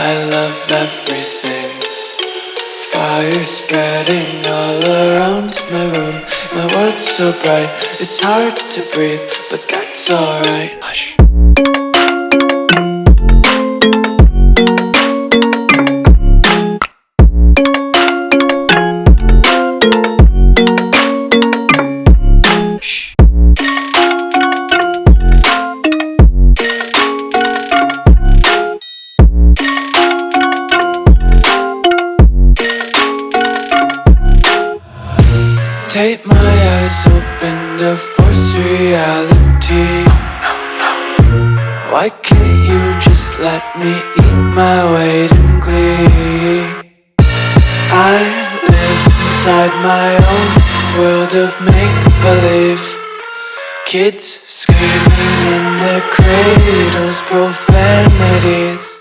I love everything. Fire spreading all around my room. My world's so bright, it's hard to breathe, but that's alright. Hush. Take my eyes open to force reality. Why can't you just let me eat my weight in glee? I live inside my own world of make believe. Kids screaming in their cradles, profanities.